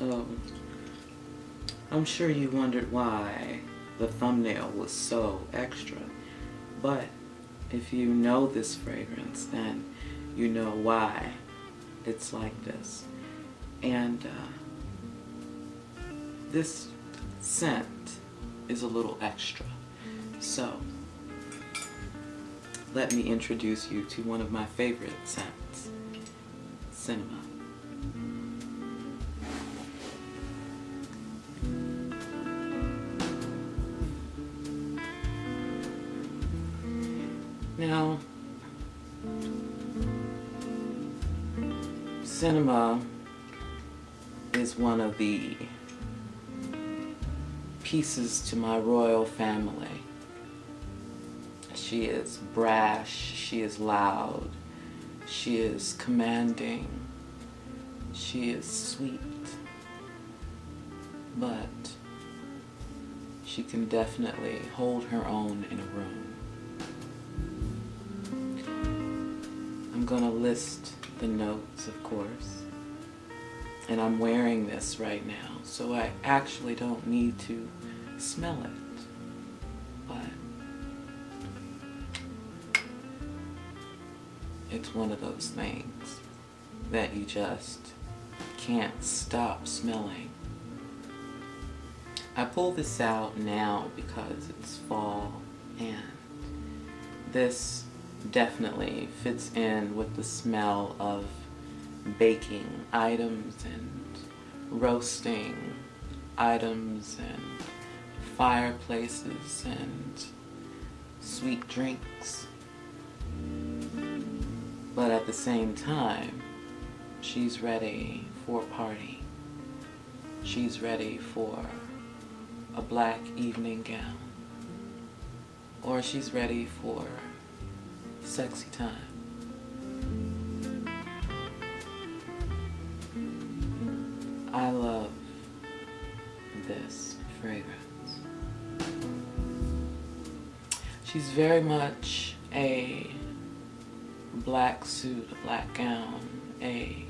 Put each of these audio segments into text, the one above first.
So, I'm sure you wondered why the thumbnail was so extra. But if you know this fragrance, then you know why it's like this. And uh, this scent is a little extra. So, let me introduce you to one of my favorite scents, Cinema. Now, Cinema is one of the pieces to my royal family. She is brash, she is loud, she is commanding, she is sweet, but she can definitely hold her own in a room. I'm gonna list the notes, of course. And I'm wearing this right now, so I actually don't need to smell it. But it's one of those things that you just can't stop smelling. I pull this out now because it's fall and this definitely fits in with the smell of baking items and roasting items and fireplaces and sweet drinks. But at the same time, she's ready for a party. She's ready for a black evening gown. Or she's ready for sexy time. I love this fragrance. She's very much a black suit, a black gown, a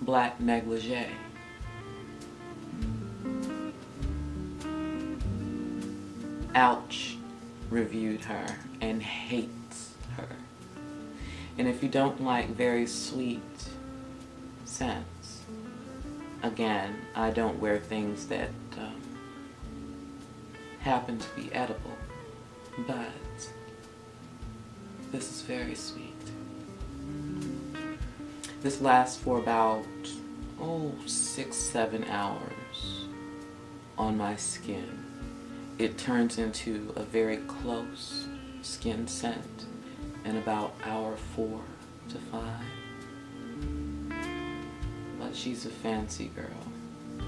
black negligee. Ouch reviewed her and hates her. And if you don't like very sweet scents, again, I don't wear things that um, happen to be edible, but this is very sweet. This lasts for about, oh, six, seven hours on my skin it turns into a very close skin scent in about hour four to five. But she's a fancy girl.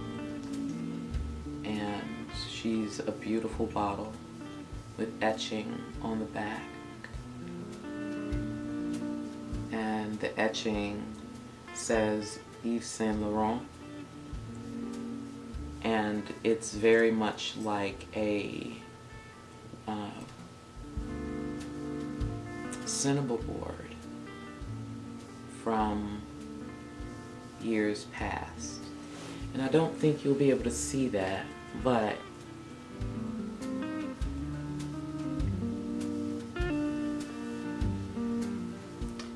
And she's a beautiful bottle with etching on the back. And the etching says Yves Saint Laurent and it's very much like a uh, board from years past. And I don't think you'll be able to see that, but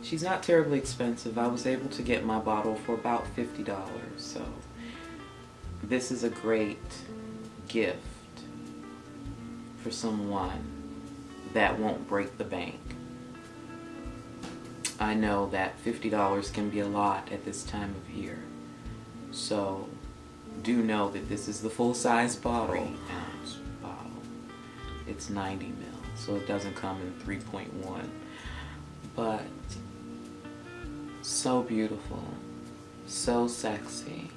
she's not terribly expensive. I was able to get my bottle for about $50, so this is a great gift for someone that won't break the bank. I know that $50 can be a lot at this time of year. So do know that this is the full-size bottle. Bottle. It's 90 mil, so it doesn't come in 3.1. But so beautiful, so sexy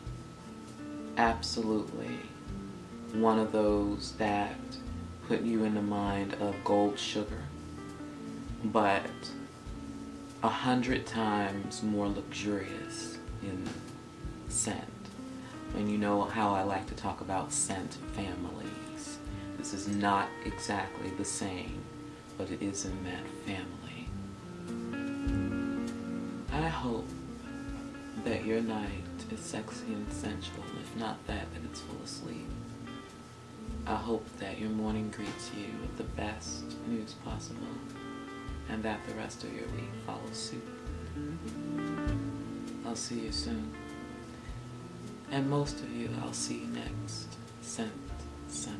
absolutely one of those that put you in the mind of gold sugar, but a hundred times more luxurious in scent. And you know how I like to talk about scent families. This is not exactly the same, but it is in that family. I hope that your night is sexy and sensual. If not that, then it's full of sleep. I hope that your morning greets you with the best news possible and that the rest of your week follows suit. I'll see you soon. And most of you, I'll see you next Scent Sunday.